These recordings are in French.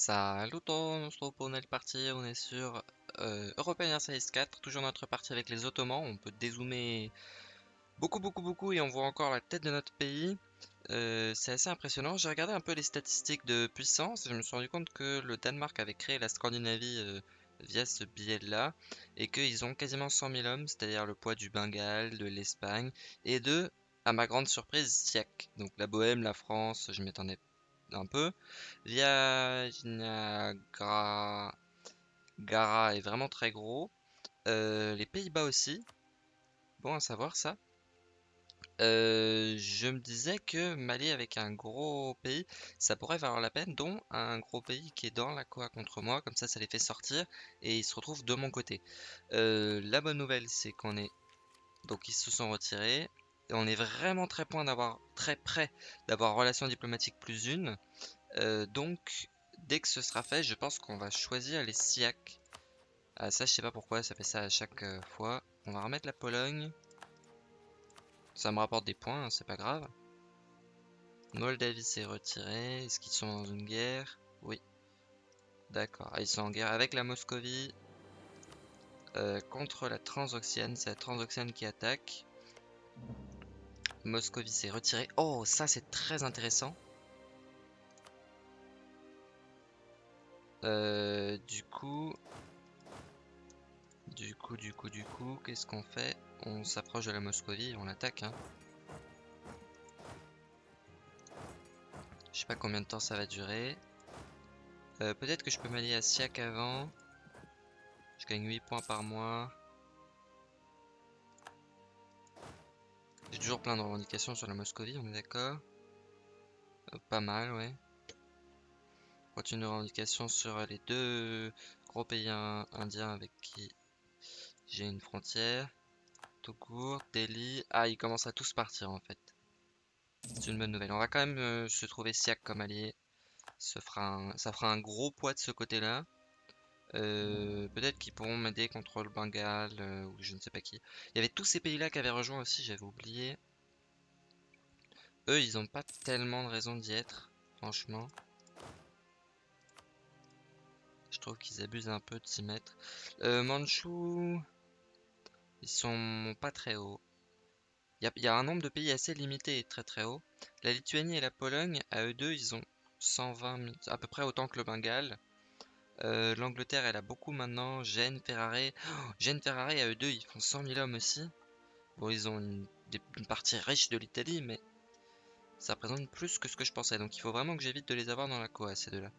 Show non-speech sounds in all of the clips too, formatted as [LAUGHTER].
Salut on se retrouve pour une nouvelle partie, on est sur euh, European Series 4, toujours notre partie avec les Ottomans, on peut dézoomer beaucoup beaucoup beaucoup et on voit encore la tête de notre pays, Euh, c'est assez impressionnant, j'ai regardé un peu les statistiques de puissance et je me suis rendu compte que le Danemark avait créé la Scandinavie euh, via ce billet-là et qu'ils ont quasiment 100 000 hommes, c'est-à-dire le poids du Bengale, de l'Espagne et de, à ma grande surprise, Siak, donc la Bohème, la France, je m'attendais un peu. Viagra Gara est vraiment très gros. Euh, les Pays-Bas aussi. Bon à savoir ça. Euh, je me disais que m'allier avec un gros pays, ça pourrait valoir la peine, dont un gros pays qui est dans la Coa contre moi, comme ça ça les fait sortir et ils se retrouvent de mon côté. Euh, la bonne nouvelle c'est qu'on est... Donc ils se sont retirés. On est vraiment très point très près d'avoir relation diplomatique plus une. Euh, donc dès que ce sera fait, je pense qu'on va choisir les SIAC. Ah, ça je sais pas pourquoi ça fait ça à chaque euh, fois. On va remettre la Pologne. Ça me rapporte des points, hein, c'est pas grave. Moldavie s'est retirée. Est-ce qu'ils sont dans une guerre? Oui. D'accord. Ah, ils sont en guerre avec la Moscovie. Euh, contre la Transoxiane. C'est la Transoxiane qui attaque. Moscovie s'est retirée. Oh, ça c'est très intéressant. Euh, du coup... Du coup, du coup, du coup, qu'est-ce qu'on fait? On s'approche de la Moscovie, on l'attaque. Hein. Je sais pas combien de temps ça va durer. Euh, Peut-être que je peux m'allier à Siak avant. Je gagne 8 points par mois. J'ai toujours plein de revendications sur la Moscovie, on est d'accord euh, Pas mal, ouais. Continue de revendications sur les deux gros pays indiens avec qui j'ai une frontière. Togour, Delhi. Ah, ils commencent à tous partir en fait. C'est une bonne nouvelle. On va quand même euh, se trouver Siak comme allié. Ça fera un gros poids de ce côté-là. Euh, peut-être qu'ils pourront m'aider contre le Bengale euh, ou je ne sais pas qui. Il y avait tous ces pays-là qui avaient rejoint aussi, j'avais oublié. Eux, ils n'ont pas tellement de raison d'y être, franchement. Je trouve qu'ils abusent un peu de s'y mettre. Euh, Manchou, ils sont pas très hauts. Il y, a un nombre de pays assez limité et très très haut. La Lituanie et la Pologne, à eux deux, ils ont 120 000, à peu près autant que le Bengale. Euh, L'Angleterre, elle a beaucoup maintenant. Gênes, Ferrari. Oh, Gênes, Ferrari, à eux deux, ils font 100 000 hommes aussi. Bon, ils ont une, partie riche de l'Italie, mais ça représente plus que ce que je pensais. Donc il faut vraiment que j'évite de les avoir dans la Coa, ces deux-là.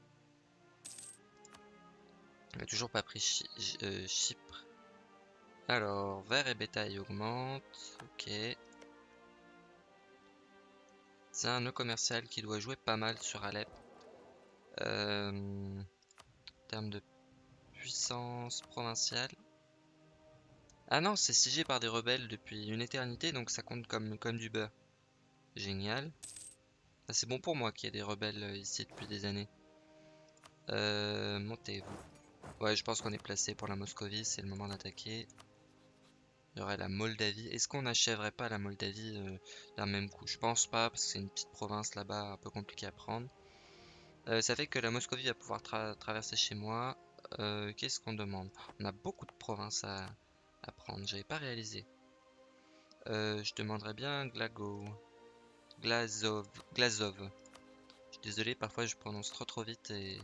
On n'a toujours pas pris euh, Chypre. Alors, vert et bétail augmente. Ok. C'est un nœud commercial qui doit jouer pas mal sur Alep. Euh, termes de puissance provinciale. Ah non, c'est siégé par des rebelles depuis une éternité, donc ça compte comme, comme du beurre. Génial. Ah, c'est bon pour moi qu'il y ait des rebelles euh, ici depuis des années. Euh, Montez-vous. Ouais, je pense qu'on est placé pour la Moscovie, c'est le moment d'attaquer. Il y aurait la Moldavie. Est-ce qu'on n'achèverait pas la Moldavie euh, d'un même coup? Je pense pas, parce que c'est une petite province là-bas un peu compliquée à prendre. Euh, ça fait que la Moscovie va pouvoir tra traverser chez moi. Euh, Qu'est-ce qu'on demande? On a beaucoup de provinces à, prendre, j'avais pas réalisé. Euh, je demanderais bien Glago. Glazov. Glazov. Je suis désolé, parfois je prononce trop trop vite et, et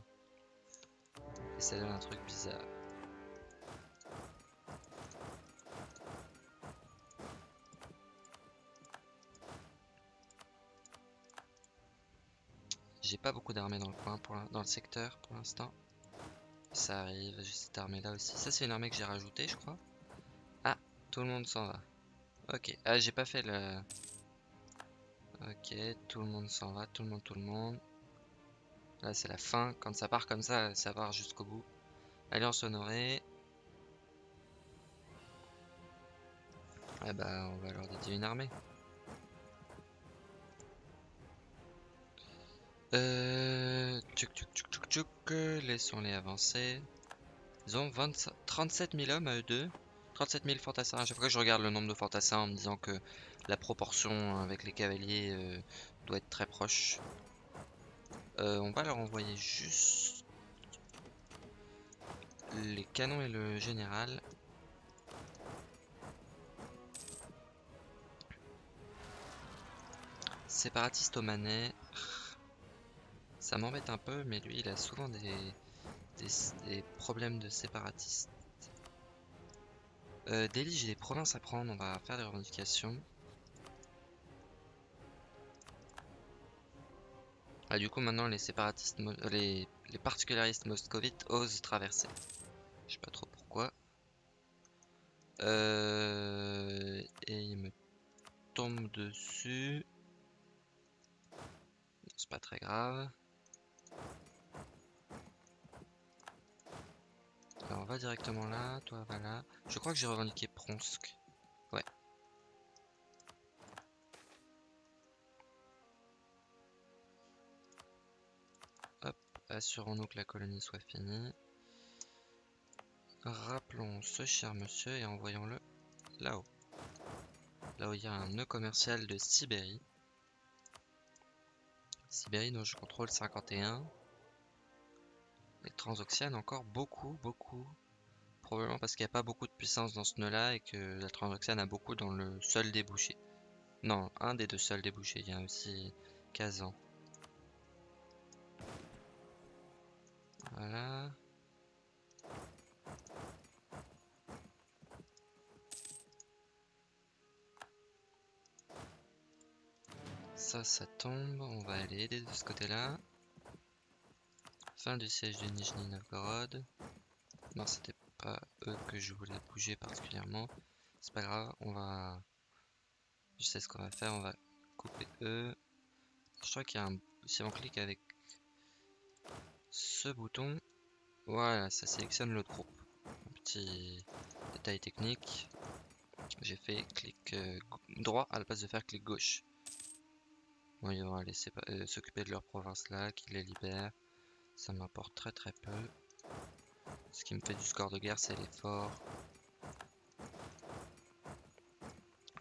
ça donne un truc bizarre. J'ai pas beaucoup d'armées dans le coin, pour dans le secteur pour l'instant. Ça arrive, j'ai cette armée là aussi. Ça c'est une armée que j'ai rajoutée je crois. Ah, tout le monde s'en va. Ok, ah j'ai pas fait le... Ok, tout le monde s'en va, tout le monde, tout le monde. Là c'est la fin, quand ça part comme ça, ça part jusqu'au bout. Alliance honorée. Ah bah on va leur dédier une armée. Euh, tchouk, laissons-les avancer. Ils ont 20, 37 000 hommes à eux deux. 37 000 fantassins. À chaque fois que je regarde le nombre de fantassins en me disant que la proportion avec les cavaliers euh, doit être très proche. Euh, on va leur envoyer juste les canons et le général. Séparatiste au manet. Ça m'embête un peu, mais lui, il a souvent des, problèmes de séparatiste. Euh, j'ai des provinces à prendre, on va faire des revendications. Ah, du coup, maintenant, les séparatistes, les, les particularistes moscovites osent traverser. Je sais pas trop pourquoi. Euh, et il me tombe dessus. C'est pas très grave. Alors on va directement là, toi va là. Je crois que j'ai revendiqué Pronsk. Ouais. Hop, assurons-nous que la colonie soit finie. Rappelons ce cher monsieur et envoyons-le là-haut. Là où il y a un nœud commercial de Sibérie. Sibérie dont je contrôle 51. Les transoxianes encore beaucoup, beaucoup. Probablement parce qu'il n'y a pas beaucoup de puissance dans ce nœud-là et que la transoxiane a beaucoup dans le seul débouché. Non, un des deux seuls débouchés. Il y a aussi Kazan. Voilà. Ça, ça tombe. On va aller aider de ce côté-là. Fin du siège de Nijni Novgorod. Non, c'était pas eux que je voulais bouger particulièrement. C'est pas grave, on va... Je sais ce qu'on va faire, on va couper eux. Je crois qu'il y a un... Si on clique avec ce bouton, voilà, ça sélectionne l'autre groupe. Un petit détail technique. J'ai fait clic euh, droit à la place de faire clic gauche. Bon, ils vont laisser euh, s'occuper de leur province là, qui les libère. Ça m'apporte très très peu. Ce qui me fait du score de guerre, c'est l'effort.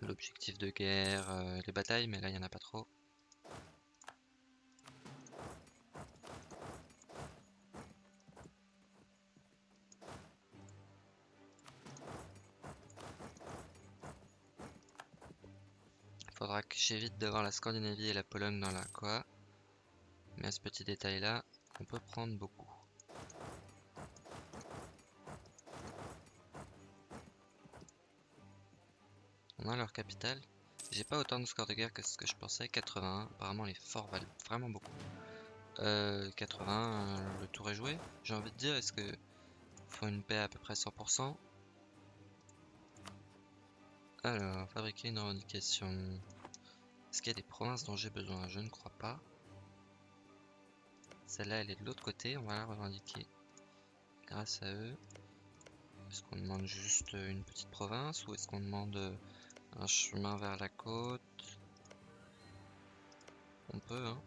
L'objectif de guerre, euh, les batailles, mais là, il n'y en a pas trop. Faudra que j'évite d'avoir la Scandinavie et la Pologne dans la quoi. Mais à ce petit détail là, on peut prendre beaucoup. On a leur capitale. J'ai pas autant de score de guerre que ce que je pensais. 81. Apparemment les forts valent vraiment beaucoup. 80. Euh, le tour est joué. J'ai envie de dire, est-ce que faut une paix à peu près 100% Alors, fabriquer une revendication. Est-ce qu'il y a des provinces dont j'ai besoin? Je ne crois pas. Celle-là, elle est de l'autre côté. On va la revendiquer grâce à eux. Est-ce qu'on demande juste une petite province ou est-ce qu'on demande un chemin vers la côte? On peut, hein.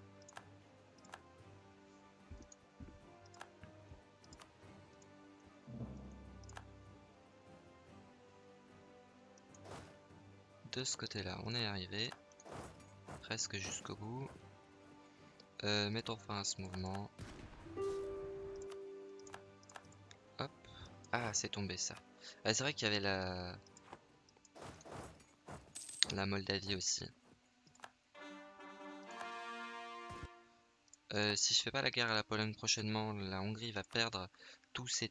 De ce côté-là, on est arrivé presque jusqu'au bout. Euh, mettons fin à ce mouvement. Hop. Ah, c'est tombé ça. Ah, c'est vrai qu'il y avait la... La Moldavie aussi. Euh, si je fais pas la guerre à la Pologne prochainement, la Hongrie va perdre tous ses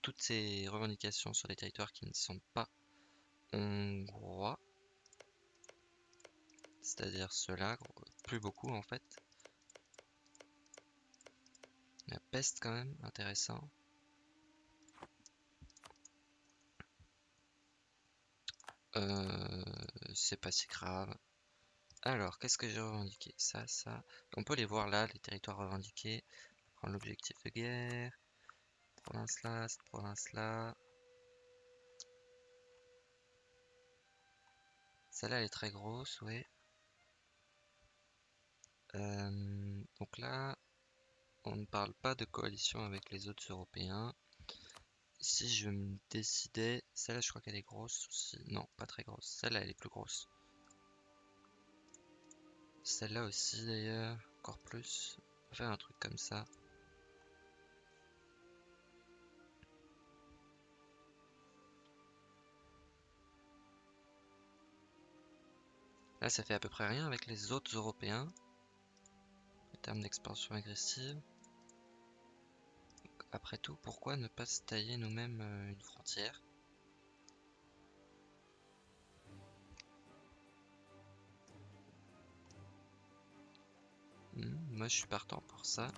toutes ses revendications sur les territoires qui ne sont pas hongrois. C'est-à-dire ceux-là, plus beaucoup en fait. La peste quand même, intéressant. Euh, c'est pas si grave. Alors, qu'est-ce que j'ai revendiqué? Ça, ça. On peut les voir là, les territoires revendiqués. Prendre l'objectif de guerre. Province là, cette province là. Celle-là, elle est très grosse, oui. Euh, donc là, on ne parle pas de coalition avec les autres Européens. Si je me décidais, celle-là je crois qu'elle est grosse aussi. Non, pas très grosse. Celle-là elle est plus grosse. Celle-là aussi d'ailleurs, encore plus. On va faire un truc comme ça. Là ça fait à peu près rien avec les autres Européens en termes d'expansion agressive. Après tout, pourquoi ne pas se tailler nous-mêmes euh, une frontière? Hmm, Moi, je suis partant pour ça.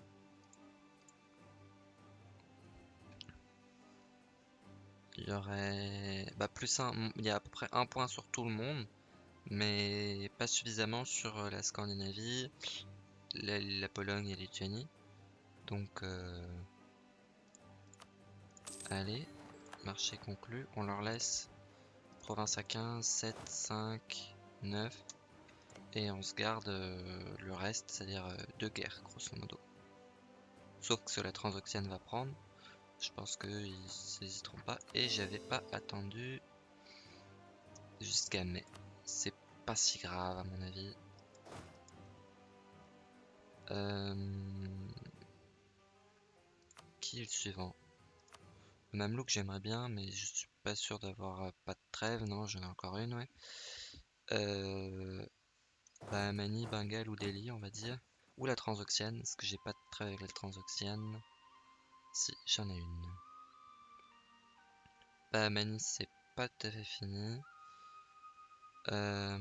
Il y aurait bah, plus un, il y a à peu près un point sur tout le monde, mais pas suffisamment sur euh, la Scandinavie, la, Pologne et la Lituanie. Donc, euh, allez, marché conclu. On leur laisse province à 15, 7, 5, 9, et on se garde euh, le reste, c'est-à-dire deux guerres, grosso modo. Sauf que la transoxiane va prendre. Je pense qu'ils n'hésiteront pas. Et j'avais pas attendu jusqu'à mai. C'est pas si grave à mon avis. Euh, qui est le suivant? Mamelouk j'aimerais bien, mais je suis pas sûr d'avoir euh, pas de trêve. Non, j'en ai encore une, ouais. Euh... Bahamani, Bengal ou Delhi, on va dire. Ou la Transoxiane, parce que j'ai pas de trêve avec la Transoxiane. Si, j'en ai une. Bah, Mani, c'est pas tout à fait fini. Euh...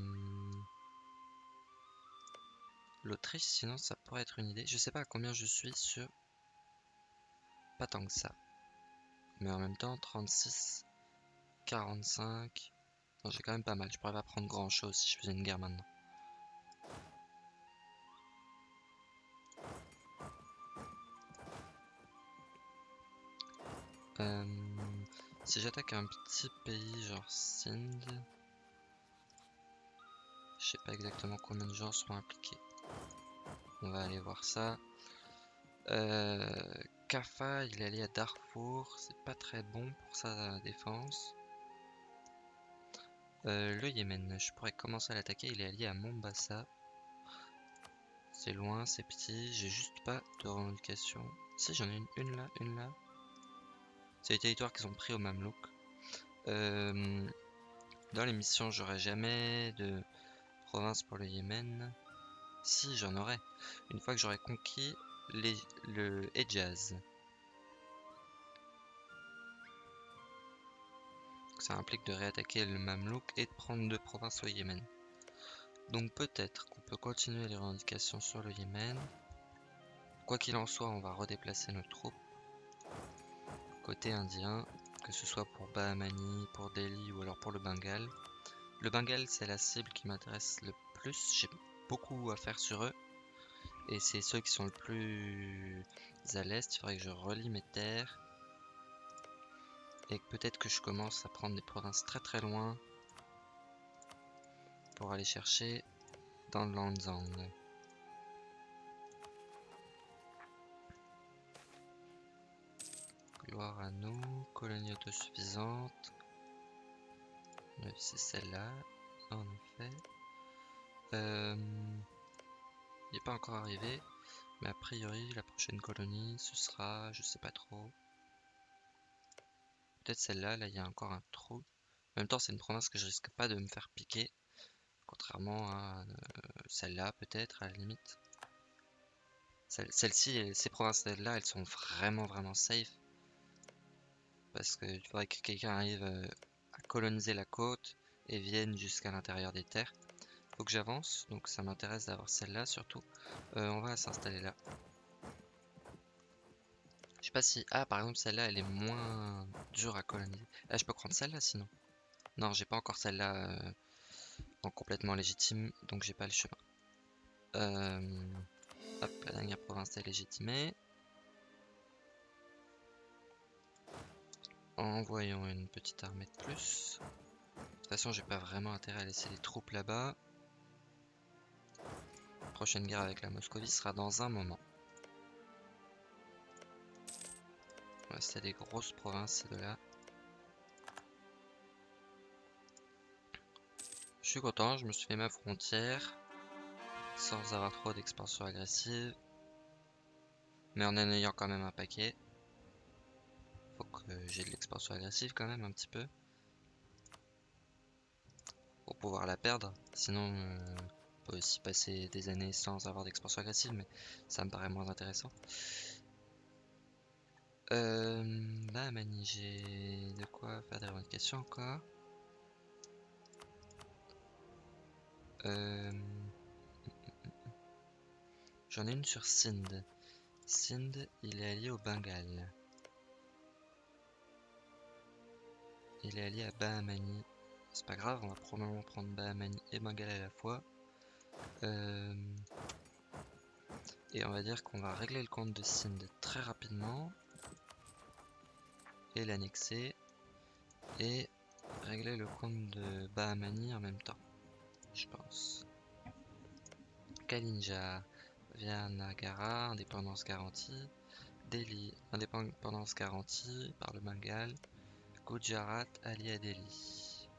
L'Autriche, sinon, ça pourrait être une idée. Je sais pas à combien je suis sur... Pas tant que ça. Mais en même temps, 36, 45... Non, j'ai quand même pas mal. Je pourrais pas prendre grand chose si je faisais une guerre maintenant. Euh, si j'attaque un petit pays genre Sindh, je sais pas exactement combien de gens seront impliqués. On va aller voir ça. Euh, Kafa, il est allé à Darfour, c'est pas très bon pour sa défense. Euh, le Yémen, je pourrais commencer à l'attaquer, il est allié à Mombasa. C'est loin, c'est petit, j'ai juste pas de revendication. Si j'en ai une, une là, une là. C'est les territoires qu'ils ont pris au Mamelouk. Euh, dans les missions, j'aurai jamais de province pour le Yémen. Si, j'en aurai. Une fois que j'aurai conquis le Hejaz. Ça implique de réattaquer le Mamelouk et de prendre deux provinces au Yémen. Donc peut-être qu'on peut continuer les revendications sur le Yémen. Quoi qu'il en soit, on va redéplacer nos troupes côté indien, que ce soit pour Bahamani, pour Delhi ou alors pour le Bengale. Le Bengale, c'est la cible qui m'intéresse le plus. J'ai beaucoup à faire sur eux. Et c'est ceux qui sont le plus à l'est. Il faudrait que je relie mes terres. Et peut-être que je commence à prendre des provinces très très loin. Pour aller chercher dans le Lanzang. Gloire à nous, colonie autosuffisante. C'est celle-là, en effet. Euh, il n'est pas encore arrivé, mais a priori la prochaine colonie ce sera, je sais pas trop. Peut-être celle-là, là il y a encore un trou. En même temps c'est une province que je risque pas de me faire piquer, contrairement à euh, celle-là peut-être à la limite. Celle-ci, ces provinces-là, elles sont vraiment vraiment safe parce qu'il faudrait que quelqu'un arrive euh, à coloniser la côte et vienne jusqu'à l'intérieur des terres. Faut que j'avance, donc ça m'intéresse d'avoir celle-là surtout. Euh, on va s'installer là. Je sais pas si... Ah, par exemple, celle-là, elle est moins dure à coloniser. Là, je peux prendre celle-là, sinon. Non, j'ai pas encore celle-là euh, en complètement légitime, donc j'ai pas le chemin. Hop, la dernière province est légitimée. Envoyons une petite armée de plus. De toute façon, j'ai pas vraiment intérêt à laisser les troupes là-bas. Prochaine guerre avec la Moscovie sera dans un moment. Ouais, c'est des grosses provinces, ces deux-là. Je suis content, je me suis fait ma frontière. Sans avoir trop d'expansion agressive. Mais en en ayant quand même un paquet. Faut que j'ai de l'expansion agressive quand même un petit peu. pour pouvoir la perdre. Sinon, euh, peut aussi passer des années sans avoir d'expansion agressive, mais ça me paraît moins intéressant. Euh, j'ai de quoi faire des revendications encore. Euh, J'en ai une sur Sind. Sind, il est allié au Bengale. Il est allié à Bahamani. C'est pas grave, on va probablement prendre Bahamani et Bengale à la fois. Euh, et on va dire qu'on va régler le compte de Sind très rapidement. Et l'annexer. Et régler le compte de Bahamani en même temps. Je pense. Kalinja via Nagara, indépendance garantie. Delhi, indépendance garantie par le Bengale. Gujarat allié à Delhi.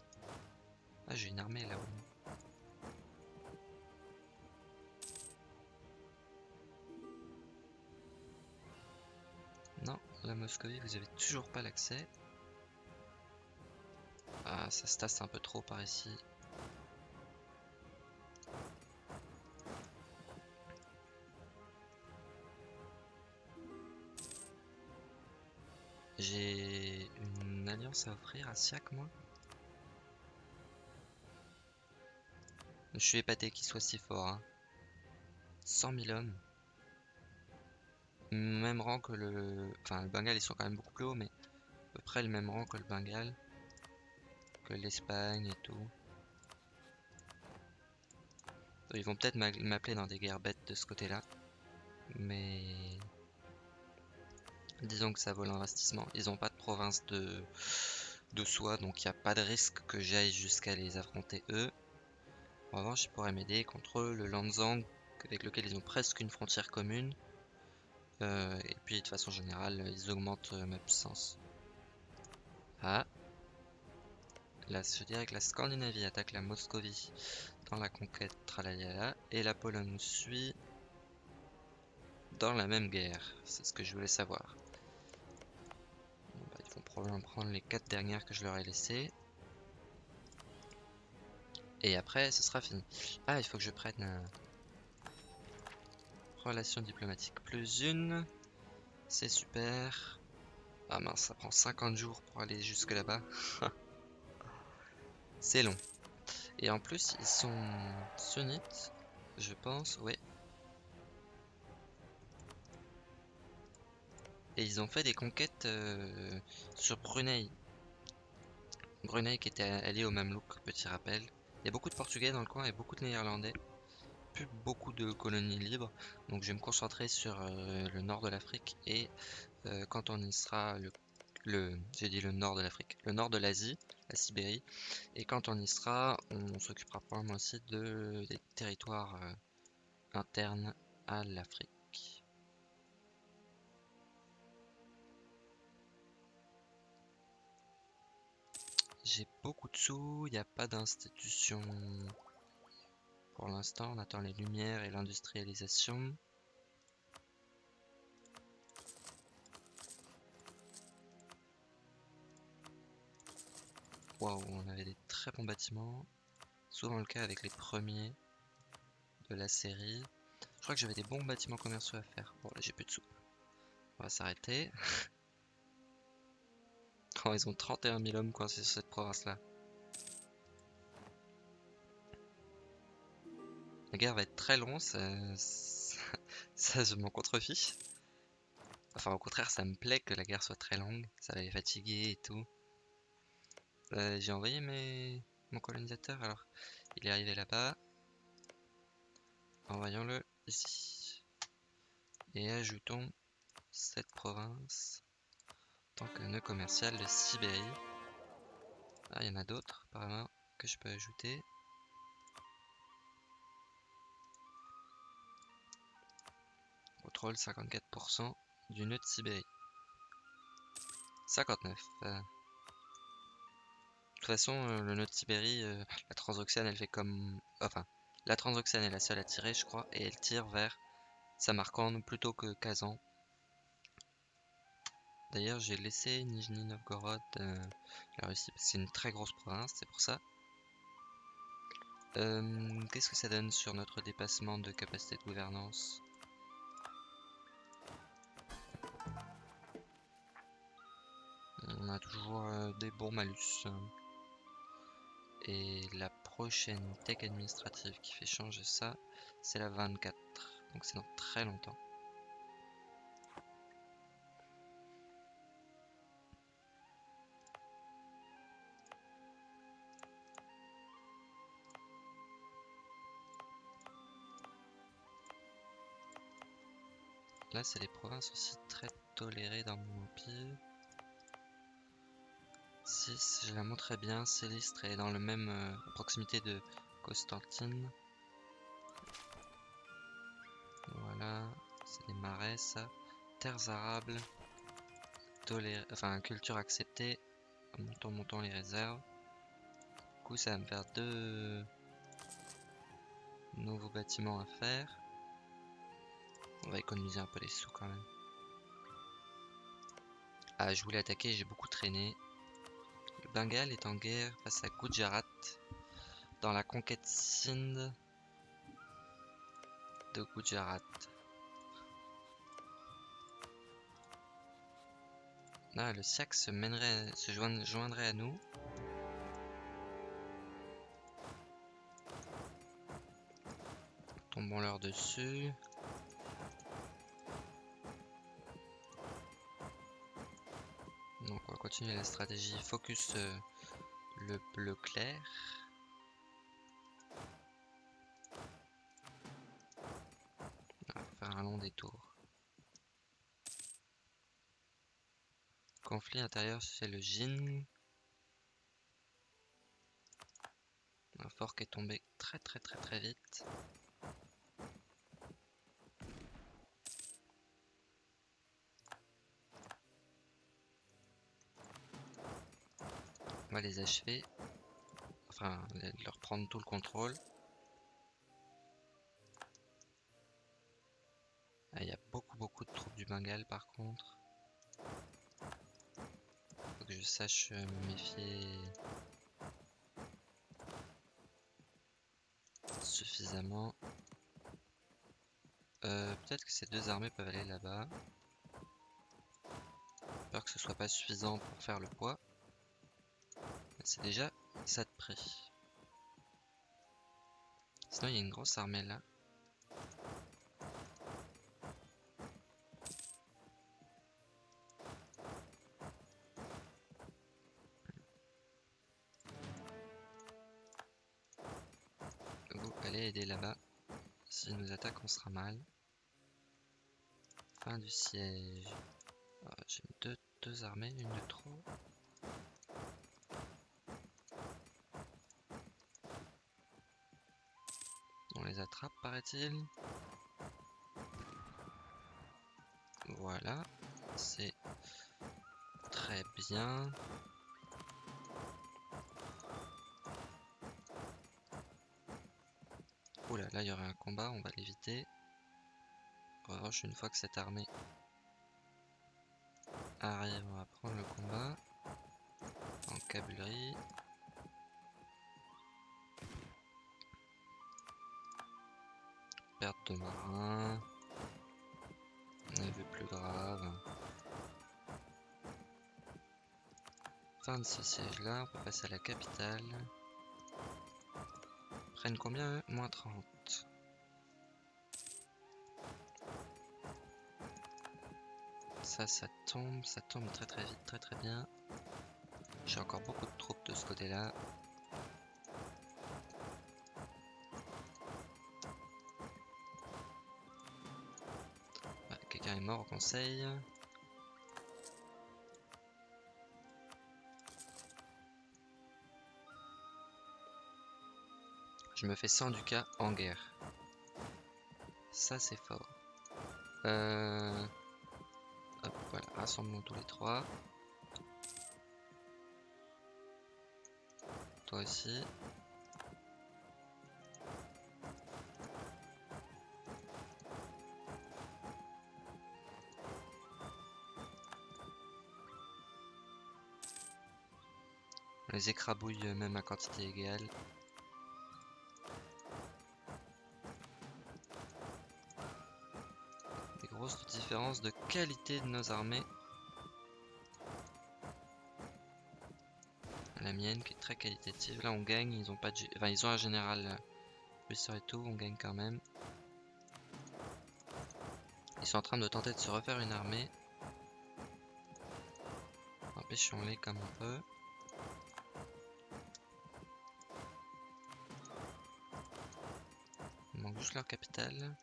Ah, j'ai une armée là-haut. La Moscovie, vous avez toujours pas l'accès. Ah, ça se tasse un peu trop par ici. J'ai une alliance à offrir à Siak, moi. Je suis épaté qu'il soit si fort. Hein. 100 000 hommes. Même rang que le... Enfin, le Bengale, ils sont quand même beaucoup plus hauts, mais à peu près le même rang que le Bengale. Que l'Espagne et tout. Ils vont peut-être m'appeler dans des guerres bêtes de ce côté-là. Mais... Disons que ça vaut l'investissement. Ils n'ont pas de province de, de soi, donc il n'y a pas de risque que j'aille jusqu'à les affronter eux. En revanche, ils pourraient m'aider contre le Lanzang, avec lequel ils ont presque une frontière commune. Euh, et puis de façon générale, ils augmentent euh, ma puissance. Ah. Là, je dirais que la Scandinavie attaque la Moscovie dans la conquête Tralalala. Et la Pologne suit dans la même guerre. C'est ce que je voulais savoir probablement prendre les quatre dernières que je leur ai laissées. Et après, ce sera fini. Ah, il faut que je prenne... relation diplomatique plus une. C'est super. Ah mince, ça prend 50 jours pour aller jusque là-bas. [LAUGHS] C'est long. Et en plus, ils sont sunnites, je pense, ouais. Et ils ont fait des conquêtes euh, sur Brunei. Brunei qui était allié au Mamelouk, petit rappel. Il y a beaucoup de Portugais dans le coin et beaucoup de Néerlandais. Beaucoup de colonies libres. Donc je vais me concentrer sur euh, le nord de l'Afrique et euh, quand on y sera, le, j'ai dit le nord de l'Afrique, le nord de l'Asie, la Sibérie. Et quand on y sera, on s'occupera probablement aussi de, des territoires internes à l'Afrique. J'ai beaucoup de sous, il n'y a pas d'institution. Pour l'instant, on attend les lumières et l'industrialisation. Waouh, on avait des très bons bâtiments. Souvent le cas avec les premiers de la série. Je crois que j'avais des bons bâtiments commerciaux à faire. Bon, là j'ai plus de sous. On va s'arrêter. [LAUGHS] ils ont 31 000 hommes coincés sur cette province-là. La guerre va être très longue, ça, [LAUGHS] je m'en contrefiche. Enfin, au contraire, ça me plaît que la guerre soit très longue. Ça va les fatiguer et tout. Euh, j'ai envoyé mes... mon colonisateur, alors il est arrivé là-bas. Envoyons-le ici. Et ajoutons cette province tant que nœud commercial de Sibérie. Ah, il y en a d'autres apparemment que je peux ajouter. Contrôle 54% du nœud de Sibérie. 59. Euh. De toute façon, euh, le nœud de Sibérie, euh, la transoxiane, elle fait comme... Enfin, la transoxiane est la seule à tirer, je crois, et elle tire vers Samarkand plutôt que Kazan. D'ailleurs, j'ai laissé Nijni Novgorod, euh, la Russie, c'est une très grosse province, c'est pour ça. Qu'est-ce que ça donne sur notre dépassement de capacité de gouvernance? On a toujours euh, des bons malus. Et la prochaine tech administrative qui fait changer ça, c'est la 24. Donc c'est dans très longtemps. Là, c'est les provinces aussi très tolérées dans mon empire. 6, je la montrerai bien, Célistre est dans le même euh, proximité de Constantine. Voilà, c'est des marais ça. Terres arables, enfin culture acceptée. Montons, montons les réserves. Du coup, ça va me faire deux nouveaux bâtiments à faire. On va économiser un peu les sous quand même. Ah, je voulais attaquer, j'ai beaucoup traîné. Le Bengale est en guerre face à Gujarat dans la conquête Sindh de Gujarat. Là, le Siak se mènerait, se joindrait à nous. Tombons leur dessus. Continuer la stratégie focus euh, le bleu clair. On va faire un long détour. Conflit intérieur c'est le Jin. Un fort qui est tombé très très très très vite. On va les achever. Enfin, leur prendre tout le contrôle. Ah, il y a beaucoup beaucoup de troupes du Bengale par contre. Faut que je sache euh, me méfier suffisamment. Euh, peut-être que ces deux armées peuvent aller là-bas. Peur que ce soit pas suffisant pour faire le poids. C'est déjà ça de prix. Sinon, il y a une grosse armée là. Vous allez aider là-bas. Si nous attaquent, on sera mal. Fin du siège. Ah, j'ai deux, deux armées, une de trop. On les attrape, paraît-il. Voilà, c'est très bien. Oula, là il y aurait un combat, on va l'éviter. En revanche, une fois que cette armée arrive, on va prendre le combat. En cavallerie. De marins. On a vu plus grave. Fin de ce siège là, on peut passer à la capitale. Prennent combien Moins 30. Ça, ça tombe, ça tombe très très vite, très très bien. J'ai encore beaucoup de troupes de ce côté mort au conseil. Je me fais 100 du cas en guerre. Ça, c'est fort. Euh... Hop, voilà, rassemblons tous les trois. Toi aussi. les écrabouille euh, même à quantité égale. Des grosses différences de qualité de nos armées. La mienne qui est très qualitative. Là on gagne, ils ont pas de... Enfin ils ont un général euh, blessure et tout, on gagne quand même. Ils sont en train de tenter de se refaire une armée. Empêchons-les comme on peut. Il manque juste leur capitale.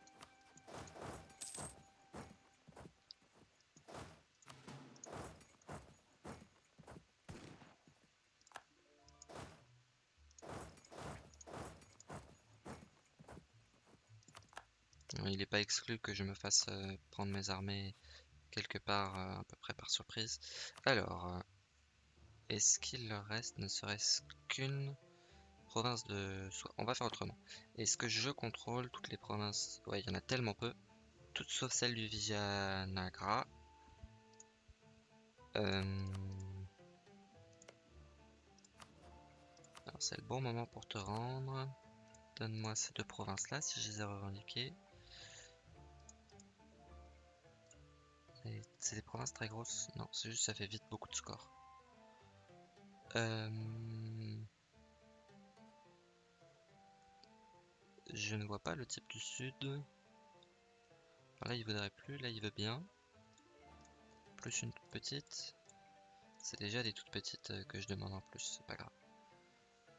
Il n'est pas exclu que je me fasse euh, prendre mes armées quelque part euh, à peu près par surprise. Alors, euh, est-ce qu'il reste ne serait-ce qu'une province de... On va faire autrement. Est-ce que je contrôle toutes les provinces? Ouais, il y en a tellement peu. Toutes sauf celle du Vijayanagra. Alors c'est le bon moment pour te rendre. Donne-moi ces deux provinces-là si je les ai revendiquées. C'est des provinces très grosses Non, c'est juste ça fait vite beaucoup de scores. Euh, je ne vois pas le type du sud. là, il voudrait plus. Là, il veut bien. Plus une petite. C'est déjà des toutes petites euh, que je demande en plus. C'est pas grave.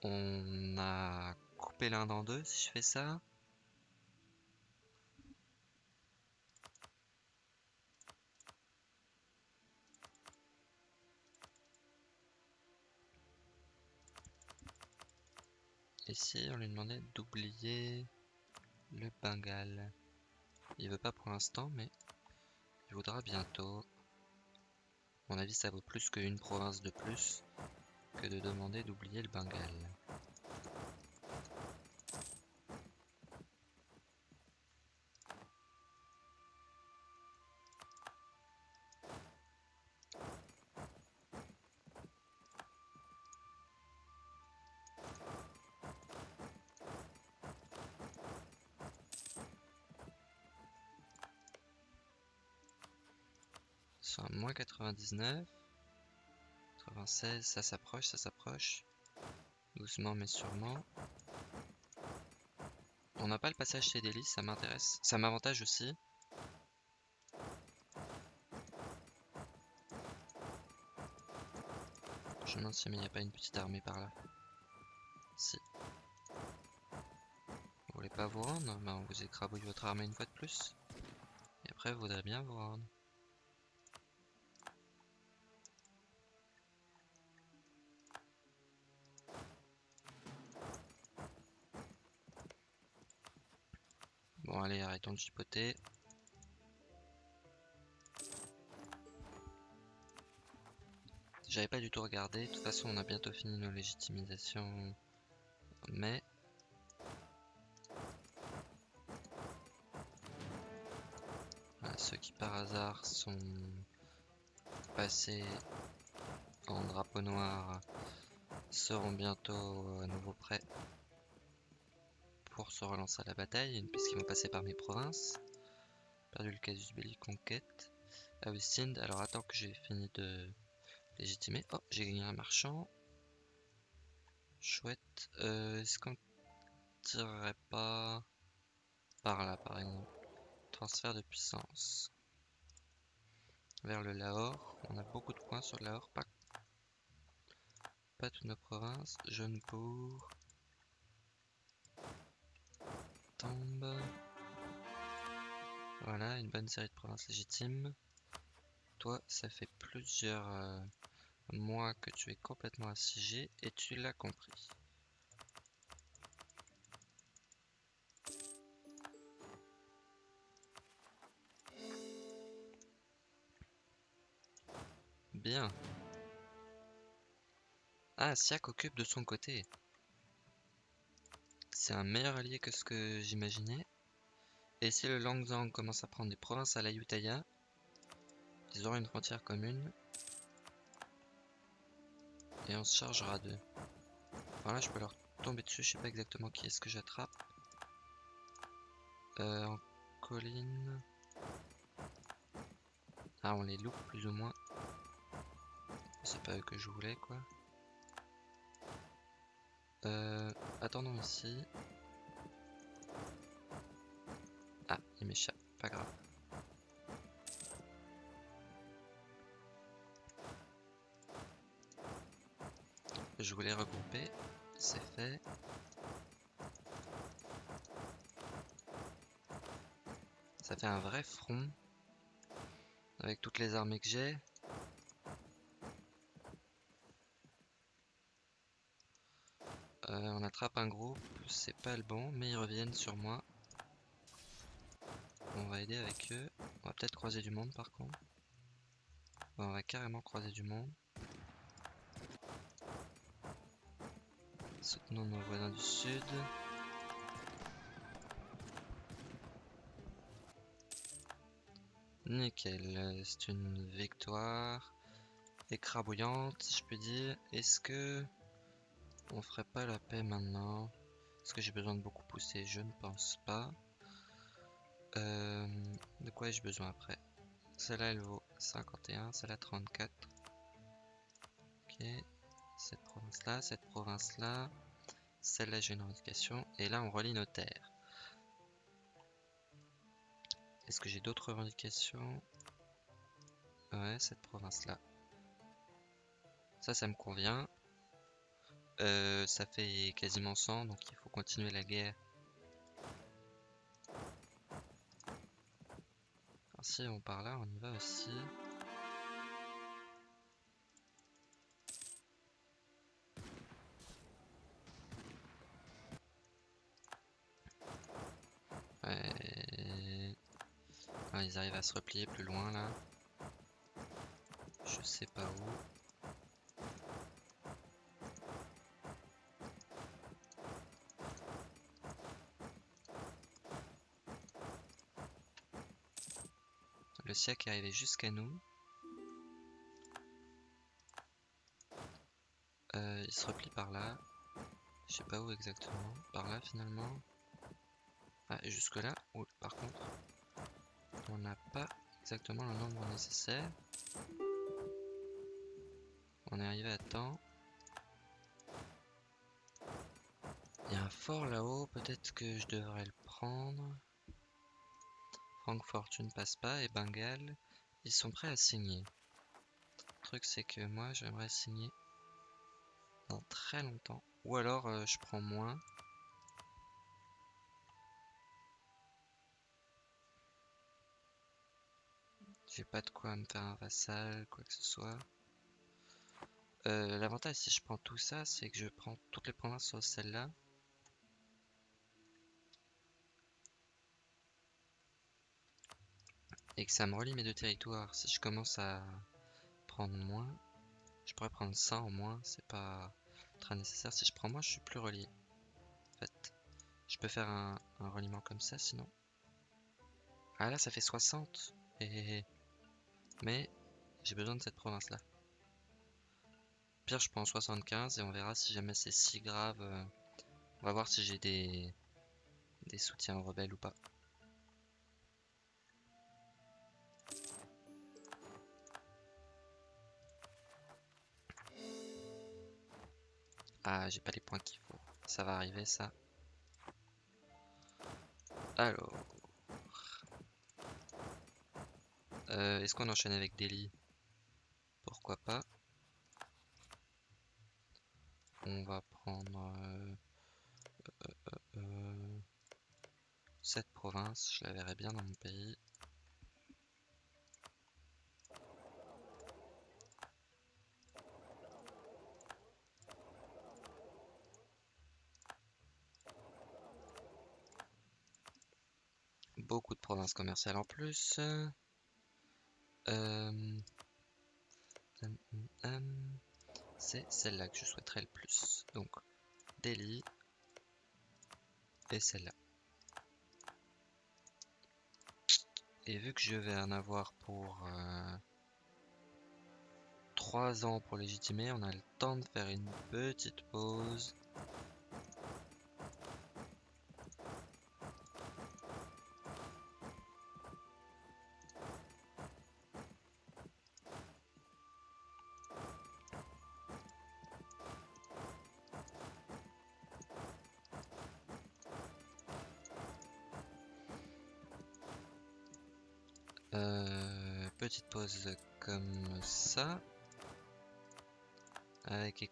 On a coupé l'un dans deux si je fais ça. Si on lui demandait d'oublier le Bengale Il veut pas pour l'instant, mais il voudra bientôt. Mon avis, ça vaut plus qu'une province de plus que de demander d'oublier le Bengale. 99. 96, ça s'approche, ça s'approche. Doucement mais sûrement. On n'a pas le passage chez Deli, ça m'intéresse. Ça m'avantage aussi. Je me demande si il n'y a pas une petite armée par là. Si. Vous voulez pas vous rendre? Bah, On vous écrabouille votre armée une fois de plus. Et après, vous voudrez bien vous rendre. Bon allez, arrêtons de chipoter. J'avais pas du tout regardé. De toute façon, on a bientôt fini nos légitimisations. Mais... ceux qui par hasard sont passés en drapeau noir seront bientôt à nouveau prêts se relancer à la bataille, puisqu'ils vont passer par mes provinces. Perdu le casus belli conquête. Augustine, alors attends que j'ai fini de légitimer. Oh, j'ai gagné un marchand. Chouette. Euh, est-ce qu'on tirerait pas par là, par exemple? Transfert de puissance. Vers le Lahore. On a beaucoup de points sur le Lahore. Pas, pas toutes nos provinces. Voilà, une bonne série de provinces légitimes. Toi, ça fait plusieurs euh, mois que tu es complètement assiégé et tu l'as compris. Bien. Ah, Siak occupe de son côté. C'est un meilleur allié que ce que j'imaginais. Et si le Langzang commence à prendre des provinces à la Yutaya, ils auront une frontière commune. Et on se chargera d'eux. Voilà, je peux leur tomber dessus, je sais pas exactement qui est-ce que j'attrape. Euh, en colline. Ah, on les loupe plus ou moins. C'est pas eux que je voulais, quoi. Euh, attendons ici. Ah, il m'échappe, pas grave. Je voulais regrouper, c'est fait. Ça fait un vrai front avec toutes les armées que j'ai. Euh, on attrape un groupe, c'est pas le bon, mais ils reviennent sur moi. On va aider avec eux. On va peut-être croiser du monde par contre. On va carrément croiser du monde. Soutenons nos voisins du sud. Nickel, c'est une victoire écrabouillante, je puis dire. Est-ce que on ferait pas la paix maintenant Est-ce que j'ai besoin de beaucoup pousser Je ne pense pas. Euh, de quoi ai-je besoin après? Celle-là, elle vaut 51, celle-là 34. Ok, cette province-là, cette province-là. Celle-là, j'ai une revendication. Et là, on relie nos terres. Est-ce que j'ai d'autres revendications? Ouais, cette province-là. Ça, ça me convient. Euh, ça fait quasiment 100, donc il faut continuer la guerre. Alors si on part là, on y va aussi. Ah, ils arrivent à se replier plus loin là. Je sais pas où. Siècle est arrivé jusqu'à nous. Euh, il se replie par là. Je sais pas où exactement. Par là finalement. Ah, jusque là. Par contre, on n'a pas exactement le nombre nécessaire. On est arrivé à temps. Il y a un fort là-haut, peut-être que je devrais le prendre. Francfort, tu ne pas, et Bengale, ils sont prêts à signer. Le truc, c'est que moi, j'aimerais signer dans très longtemps. Ou alors, euh, je prends moins. J'ai pas de quoi me faire un vassal, quoi que ce soit. Euh, l'avantage si je prends tout ça, c'est que je prends toutes les provinces sur celle-là. Et que ça me relie mes deux territoires. Si je commence à prendre moins, je pourrais prendre 100 au moins, c'est pas très nécessaire. Si je prends moins, je suis plus relié. En fait, je peux faire un, un reliement comme ça sinon. Ah là, ça fait 60. Et... Mais j'ai besoin de cette province-là. Pire, je prends 75 et on verra si jamais c'est si grave. Euh, on va voir si j'ai des... des soutiens aux rebelles ou pas. Ah, j'ai pas les points qu'il faut. Ça va arriver, ça. Alors... Euh, Est-ce qu'on enchaîne avec Delhi Pourquoi pas. On va prendre... Euh, euh, euh, cette province, je la verrai bien dans mon pays. Beaucoup de provinces commerciales en plus. Euh, c'est celle-là que je souhaiterais le plus. Donc, Delhi et celle-là. Et vu que je vais en avoir pour euh, 3 ans pour légitimer, on a le temps de faire une petite pause.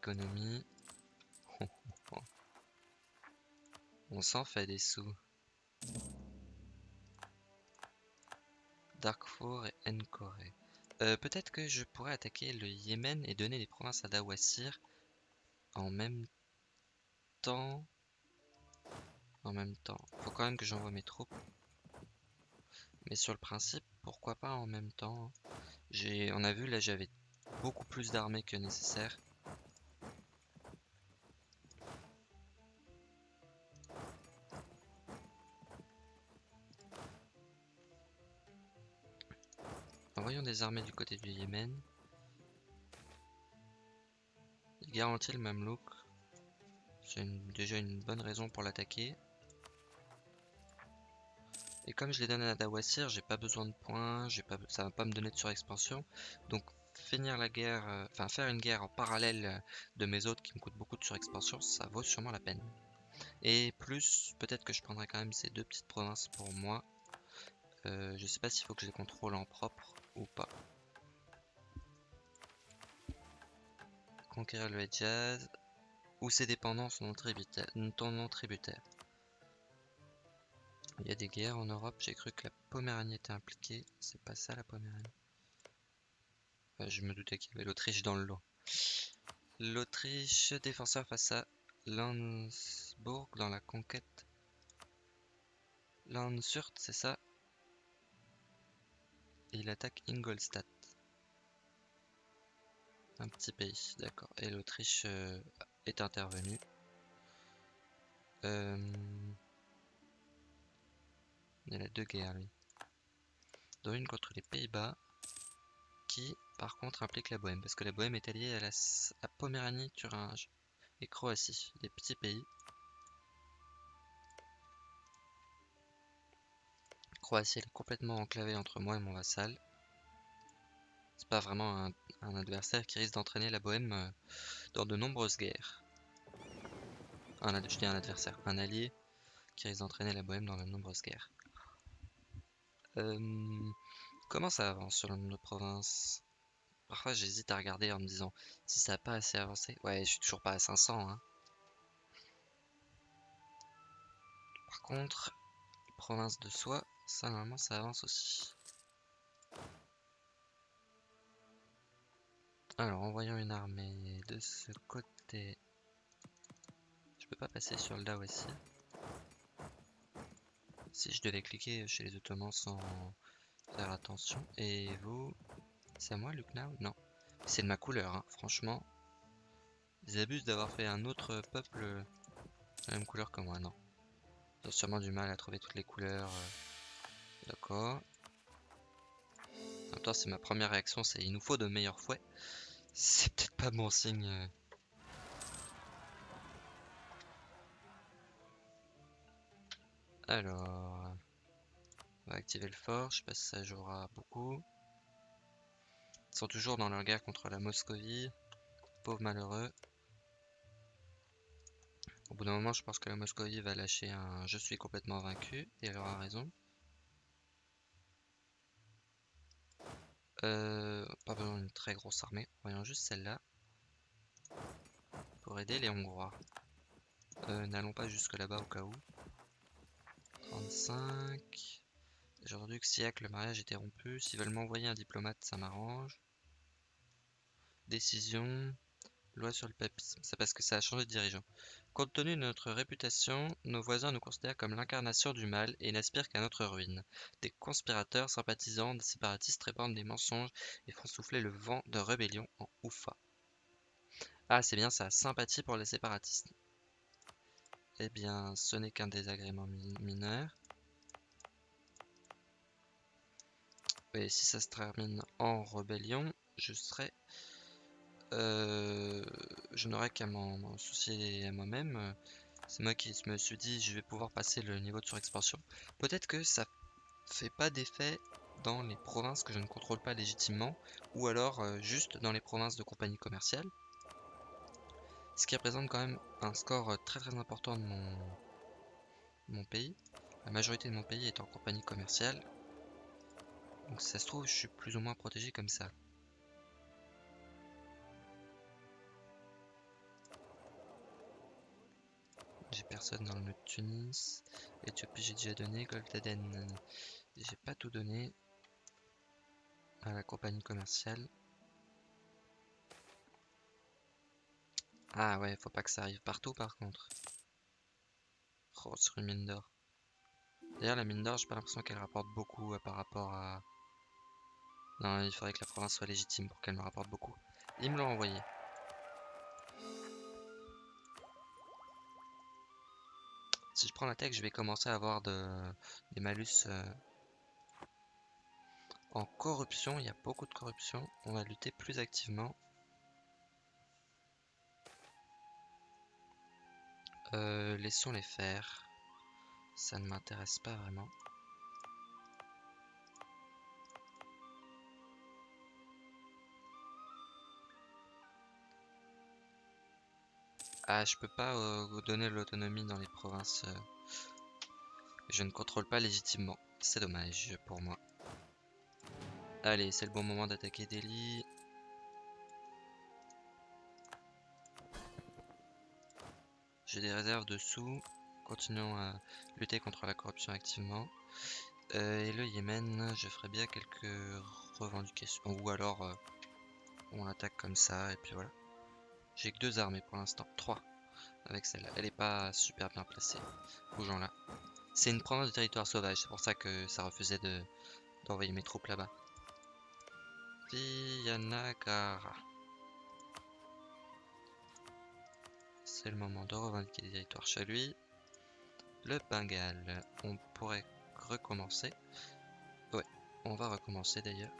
[LAUGHS] On s'en fait des sous. Darkfour et Encore. Euh, peut-être que je pourrais attaquer le Yémen et donner les provinces à Dawasir en même temps. En même temps. Faut quand même que j'envoie mes troupes. Mais sur le principe, pourquoi pas en même temps? On a vu là j'avais beaucoup plus d'armées que nécessaire. Envoyons des armées du côté du Yémen. Il garantit le Mamelouk. C'est déjà une bonne raison pour l'attaquer. Et comme je les donne à Dawasir, j'ai pas besoin de points, pas, ça va pas me donner de surexpansion. Donc finir la guerre, euh, faire une guerre en parallèle de mes autres qui me coûtent beaucoup de surexpansion, ça vaut sûrement la peine. Et plus, peut-être que je prendrai quand même ces deux petites provinces pour moi. Euh, je sais pas s'il faut que je les contrôle en propre ou pas. Conquérir le Hedjaz ou ses dépendances non tributaires. Non tributaires. Il y a des guerres en Europe, j'ai cru que la Poméranie était impliquée. C'est pas ça la Poméranie? je me doutais qu'il y avait l'Autriche dans le lot. L'Autriche, défenseur face à Landsbourg dans la conquête. Landsurt, c'est ça? Et il attaque Ingolstadt. Un petit pays, d'accord. Et l'Autriche euh, est intervenue. Euh... Il a deux guerres, lui. Dont une contre les Pays-Bas, qui, par contre, implique la Bohème. Parce que la Bohème est alliée à la à Poméranie, Thuringe et Croatie, des petits pays. Croatie, est complètement enclavée entre moi et mon vassal. C'est pas vraiment un, adversaire qui risque d'entraîner la Bohème euh, dans de nombreuses guerres. Un, je dis un adversaire, un allié qui risque d'entraîner la Bohème dans de nombreuses guerres. Comment ça avance sur nos provinces Parfois j'hésite à regarder en me disant si ça n'a pas assez avancé. Ouais, je suis toujours pas à 500. Hein. Par contre, province de soi, ça normalement ça avance aussi. Alors, envoyons une armée de ce côté. Je peux pas passer sur le Dao ici. Si je devais cliquer chez les Ottomans sans faire attention. Et vous C'est à moi, Lucknow Non. C'est de ma couleur, hein. franchement. Ils abusent d'avoir fait un autre peuple la même couleur que moi, non. Ils ont sûrement du mal à trouver toutes les couleurs. D'accord. En même temps, c'est ma première réaction, c'est il nous faut de meilleurs fouets. C'est peut-être pas bon signe. Alors, on va activer le fort, je sais pas si ça jouera beaucoup. Ils sont toujours dans leur guerre contre la Moscovie. Pauvre malheureux. Au bout d'un moment, je pense que la Moscovie va lâcher un je suis complètement vaincu, et elle aura raison. Euh, pas besoin d'une très grosse armée, voyons juste celle-là. Pour aider les Hongrois. Euh, n'allons pas jusque là-bas au cas où. 35. J'ai entendu que Siak, le mariage était rompu. S'ils veulent m'envoyer un diplomate, ça m'arrange. Décision. Loi sur le papisme. C'est parce que ça a changé de dirigeant. Compte tenu de notre réputation, nos voisins nous considèrent comme l'incarnation du mal et n'aspirent qu'à notre ruine. Des conspirateurs, sympathisants, des séparatistes répandent des mensonges et font souffler le vent de rébellion en Oufa. Ah, c'est bien ça, sympathie pour les séparatistes. Eh bien, ce n'est qu'un désagrément mineur. Et si ça se termine en rébellion, je serai... Euh, je n'aurai qu'à m'en soucier à moi-même. C'est moi qui me suis dit, je vais pouvoir passer le niveau de surexpansion. Peut-être que ça fait pas d'effet dans les provinces que je ne contrôle pas légitimement, ou alors euh, juste dans les provinces de compagnie commerciale. Ce qui représente quand même un score euh, très très important de mon, mon pays. La majorité de mon pays est en compagnie commerciale. Donc ça se trouve, je suis plus ou moins protégé comme ça. Personne dans le Tunis. Éthiopie, j'ai déjà donné. Goldaden, j'ai pas tout donné à la compagnie commerciale. Ah ouais, faut pas que ça arrive partout par contre. Oh, sur une mine d'or. D'ailleurs, la mine d'or, j'ai pas l'impression qu'elle rapporte beaucoup euh, par rapport à... Non, il faudrait que la province soit légitime pour qu'elle me rapporte beaucoup. Ils me l'ont envoyé. Si je prends la tech, je vais commencer à avoir de... des malus euh, en corruption. Il y a beaucoup de corruption. On va lutter plus activement. Euh, laissons les faire. Ça ne m'intéresse pas vraiment. Ah, je peux pas euh, vous donner l'autonomie dans les provinces. Euh. je ne contrôle pas légitimement. C'est dommage pour moi. Allez, c'est le bon moment d'attaquer Delhi. J'ai des réserves de sous. Continuons à lutter contre la corruption activement. Euh, et le Yémen, je ferai bien quelques revendications. Ou alors, on attaque comme ça, et puis voilà. J'ai que deux armées pour l'instant. Trois. Avec celle-là. Elle est pas super bien placée. Bougeons là. C'est une province de territoire sauvage. C'est pour ça que ça refusait de d'envoyer mes troupes là-bas. Viyanagara. C'est le moment de revendiquer des territoires chez lui. Le Bengale. On pourrait recommencer. Ouais, on va recommencer d'ailleurs.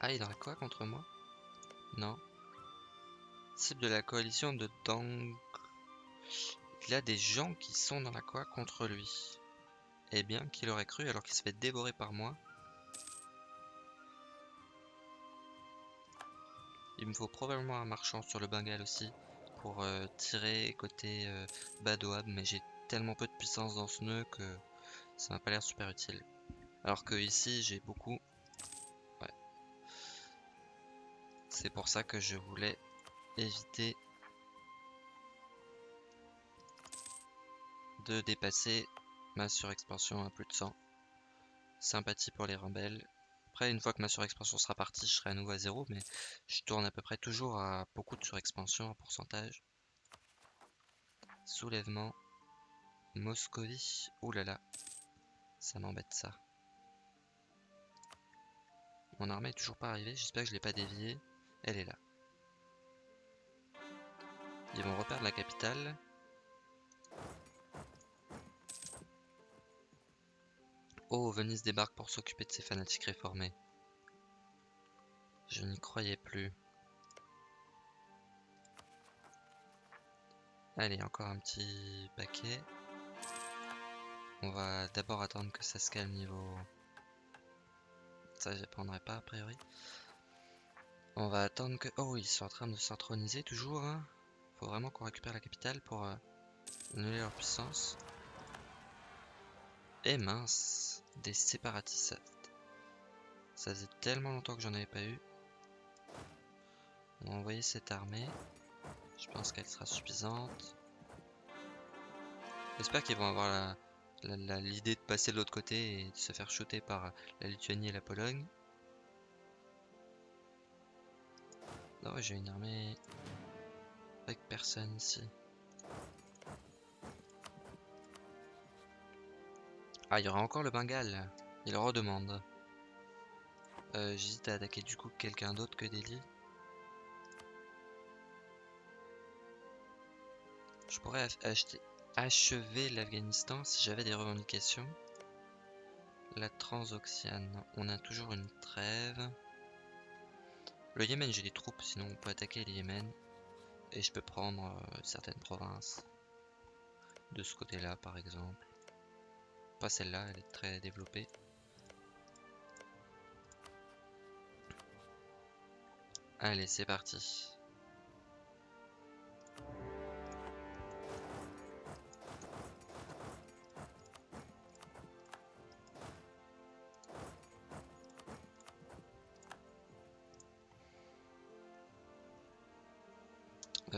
Ah, il a quoi contre moi? Non. De la coalition de Dang. Il a des gens qui sont dans la quoi contre lui. Eh bien, qu'il aurait cru alors qu'il se fait dévorer par moi? Il me faut probablement un marchand sur le Bengale aussi pour euh, tirer côté euh, Badoab, mais j'ai tellement peu de puissance dans ce nœud que ça m'a pas l'air super utile. Alors que ici j'ai beaucoup. Ouais. C'est pour ça que je voulais éviter de dépasser ma surexpansion à plus de 100. Sympathie pour les rebelles. Après, une fois que ma surexpansion sera partie, je serai à nouveau à zéro, mais je tourne à peu près toujours à beaucoup de surexpansion en pourcentage. Soulèvement. Moscovie. Là. Ça m'embête ça. Mon armée est toujours pas arrivée. J'espère que je l'ai pas déviée. Elle est là. Ils vont reperdre la capitale. Oh, Venise débarque pour s'occuper de ces fanatiques réformés. Je n'y croyais plus. Allez, encore un petit paquet. On va d'abord attendre que ça se calme niveau... Ça, je prendrai pas a priori. On va attendre que... Oh, ils sont en train de s'introniser toujours. Hein faut vraiment qu'on récupère la capitale pour euh, annuler leur puissance. Et mince, des séparatistes. Ça faisait tellement longtemps que j'en avais pas eu. On va envoyer cette armée. Je pense qu'elle sera suffisante. J'espère qu'ils vont avoir l'idée de passer de l'autre côté et de se faire shooter par la Lituanie et la Pologne. Non, j'ai une armée avec personne ici. Ah, il y aura encore le Bengale. Il redemande. Euh, J'hésite à attaquer du coup quelqu'un d'autre que Delhi. Je pourrais achever l'Afghanistan si j'avais des revendications. La Transoxiane, on a toujours une trêve. Le Yémen, j'ai des troupes, sinon on peut attaquer le Yémen. Et je peux prendre euh, certaines provinces. De ce côté-là, par exemple. Pas celle-là, elle est très développée. Allez, c'est parti.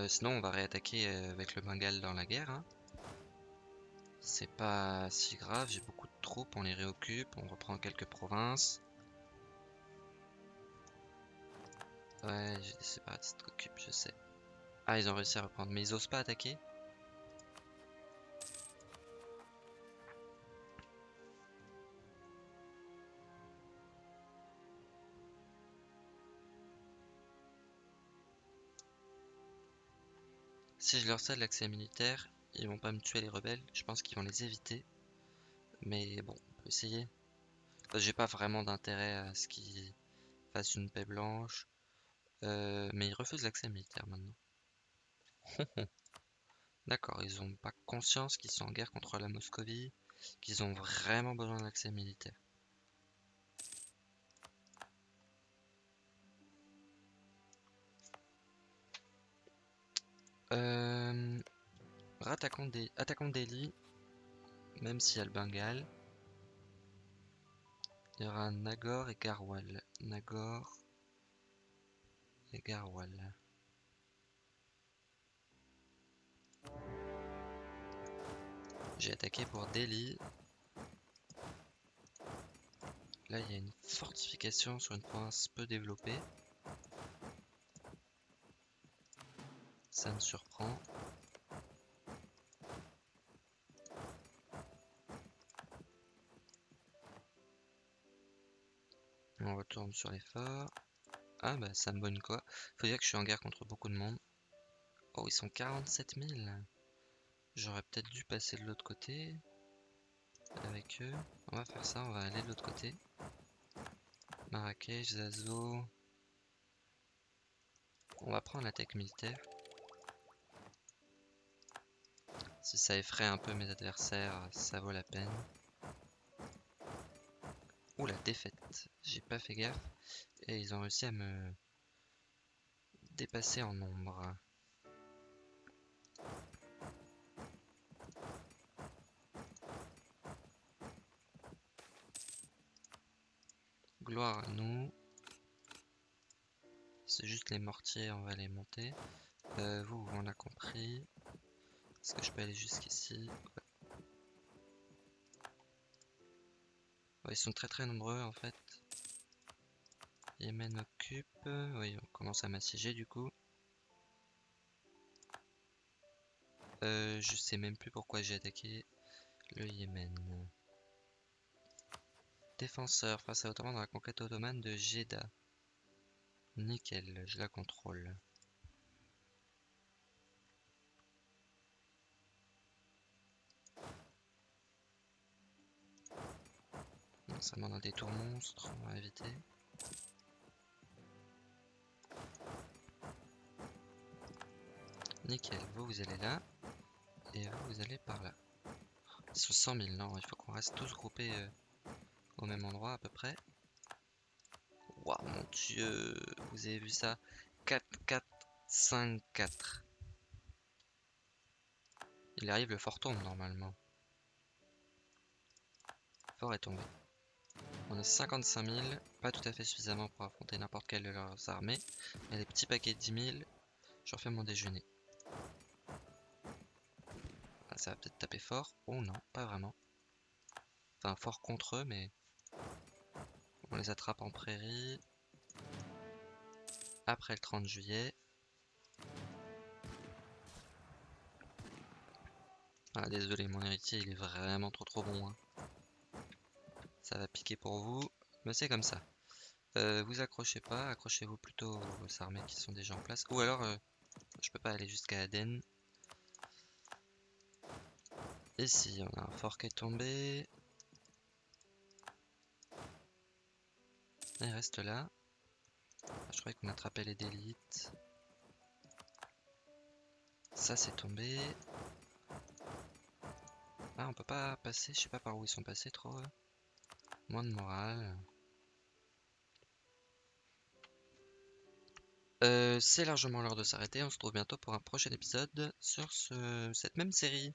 Sinon, on va réattaquer euh, avec le Bengale dans la guerre. hein. C'est pas si grave, j'ai beaucoup de troupes, on les réoccupe, on reprend quelques provinces. Ouais, j'ai des séparatistes qui occupent, je sais. Ah, ils ont réussi à reprendre, mais ils osent pas attaquer? Si je leur cède l'accès militaire, ils vont pas me tuer les rebelles, je pense qu'ils vont les éviter. Mais bon, on peut essayer. J'ai pas vraiment d'intérêt à ce qu'ils fassent une paix blanche. Euh, mais ils refusent l'accès militaire maintenant. [LAUGHS] D'accord, ils ont pas conscience qu'ils sont en guerre contre la Moscovie, qu'ils ont vraiment besoin d'accès militaire. Euh, attaquons Delhi, même s'il y a le Bengale. Il y aura Nagor et Garhwal. Nagor et Garhwal. J'ai attaqué pour Delhi. Là, il y a une fortification sur une province peu développée. Ça me surprend. On retourne sur les forts. Ah bah ça me bonne quoi. Faut dire que je suis en guerre contre beaucoup de monde. Oh ils sont 47 000. J'aurais peut-être dû passer de l'autre côté. Avec eux. On va faire ça, on va aller de l'autre côté. Marrakech, Zazo. On va prendre l'attaque militaire. Si ça effraie un peu mes adversaires, ça vaut la peine. Ouh la défaite, j'ai pas fait gaffe. Et ils ont réussi à me dépasser en nombre. Gloire à nous. C'est juste les mortiers, on va les monter. Euh, vous, on a compris. Est-ce que je peux aller jusqu'ici? Ils sont très très nombreux en fait. Yémen occupe. Oui, on commence à m'assiéger du coup. Euh, je sais même plus pourquoi j'ai attaqué le Yémen. Défenseur face à Ottoman dans la conquête ottomane de Jeddah. Nickel, je la contrôle. Ça demande un détour monstre, on va éviter. Nickel, vous vous allez là. Et vous vous allez par là. Ils sont 100 000, non, il faut qu'on reste tous groupés euh, au même endroit à peu près. Waouh, mon dieu, vous avez vu ça? 4, 4, 5, 4. Il arrive, le fort tombe normalement. Le fort est tombé. On a 55 000, pas tout à fait suffisamment pour affronter n'importe quelle de leurs armées. Mais des petits paquets de 10 000, je refais mon déjeuner. Ah, ça va peut-être taper fort. Oh non, pas vraiment. Enfin, fort contre eux, mais on les attrape en prairie. Après le 30 juillet. Ah désolé, mon héritier il est vraiment trop trop bon. hein. Ça va piquer pour vous, mais c'est comme ça. Euh, vous accrochez pas, accrochez-vous plutôt aux armées qui sont déjà en place. Ou alors, euh, je peux pas aller jusqu'à Aden. Ici, on a un fort qui est tombé. Il reste là. Ah, je croyais qu'on attrapait les délites. Ça c'est tombé. Ah on peut pas passer, je sais pas par où ils sont passés trop. Moins de morale. Euh, c'est largement l'heure de s'arrêter, on se retrouve bientôt pour un prochain épisode sur ce- cette même série.